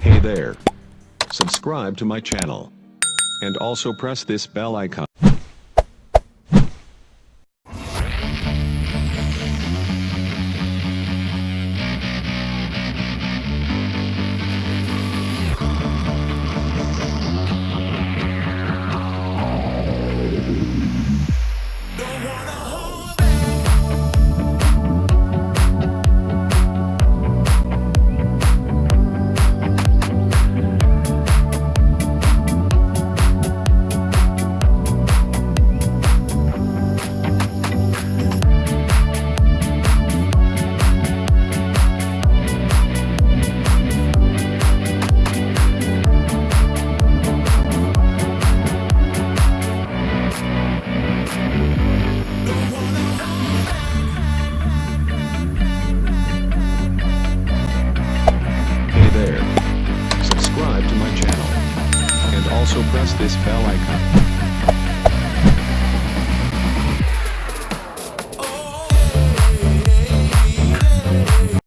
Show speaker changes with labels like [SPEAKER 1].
[SPEAKER 1] Hey there. Subscribe to my channel. And also press this bell icon. press this bell icon.